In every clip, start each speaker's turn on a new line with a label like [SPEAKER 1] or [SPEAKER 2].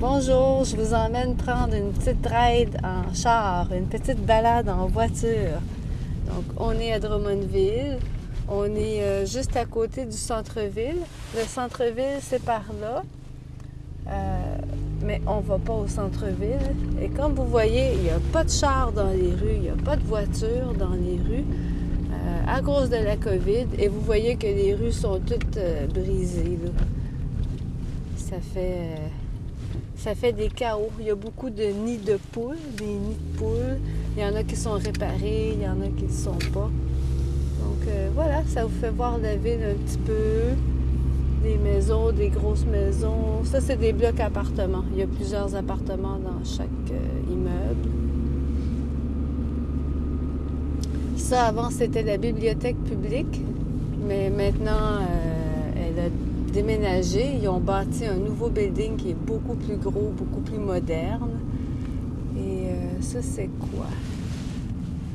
[SPEAKER 1] Bonjour, je vous emmène prendre une petite ride en char, une petite balade en voiture. Donc, on est à Drummondville. On est euh, juste à côté du centre-ville. Le centre-ville, c'est par là. Euh, mais on ne va pas au centre-ville. Et comme vous voyez, il n'y a pas de char dans les rues, il n'y a pas de voiture dans les rues euh, à cause de la COVID. Et vous voyez que les rues sont toutes brisées. Ça fait ça fait des chaos. Il y a beaucoup de nids de poules, des nids de poules. Il y en a qui sont réparés, il y en a qui ne sont pas. Donc euh, voilà, ça vous fait voir la ville un petit peu. Des maisons, des grosses maisons. Ça, c'est des blocs appartements. Il y a plusieurs appartements dans chaque euh, immeuble. Ça, avant, c'était la bibliothèque publique. Mais maintenant, euh, elle a déménagé. Ils ont bâti un nouveau building qui est beaucoup plus gros, beaucoup plus moderne. Et euh, ça, c'est quoi?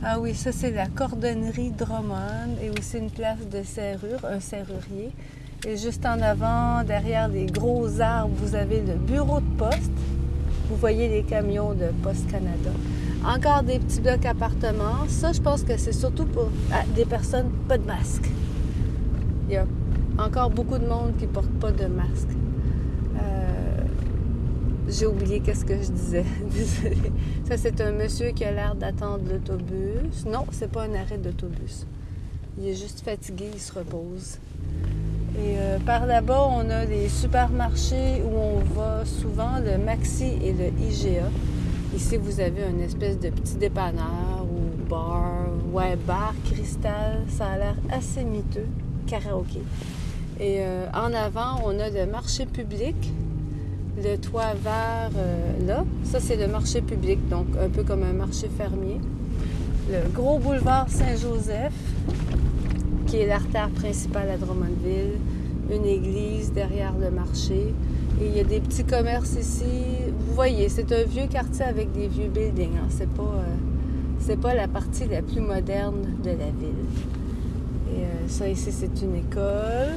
[SPEAKER 1] Ah oui, ça, c'est la cordonnerie Drummond et aussi une place de serrure, un serrurier. Et juste en avant, derrière les gros arbres, vous avez le bureau de poste. Vous voyez les camions de Poste Canada. Encore des petits blocs appartements. Ça, je pense que c'est surtout pour ah, des personnes pas de masque. Il encore beaucoup de monde qui ne porte pas de masque. Euh, j'ai oublié qu'est-ce que je disais. Ça, c'est un monsieur qui a l'air d'attendre l'autobus. Non, c'est pas un arrêt d'autobus. Il est juste fatigué, il se repose. Et euh, par là-bas, on a les supermarchés où on va souvent, le Maxi et le IGA. Ici, vous avez une espèce de petit dépanneur ou bar, ouais, bar, cristal. Ça a l'air assez miteux. Karaoké. Et euh, en avant, on a le marché public, le toit vert euh, là. Ça, c'est le marché public, donc un peu comme un marché fermier. Le gros boulevard Saint-Joseph, qui est l'artère principale à Drummondville. Une église derrière le marché. Et il y a des petits commerces ici. Vous voyez, c'est un vieux quartier avec des vieux buildings. Hein. C'est pas, euh, pas la partie la plus moderne de la ville. Et ça ici, c'est une école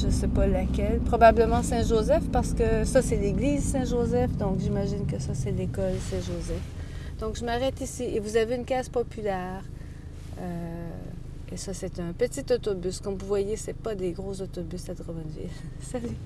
[SPEAKER 1] je ne sais pas laquelle. Probablement Saint-Joseph parce que ça, c'est l'église Saint-Joseph. Donc, j'imagine que ça, c'est l'école Saint-Joseph. Donc, je m'arrête ici. Et vous avez une case populaire. Euh, et ça, c'est un petit autobus. Comme vous voyez, ce pas des gros autobus à Drummondville. Salut!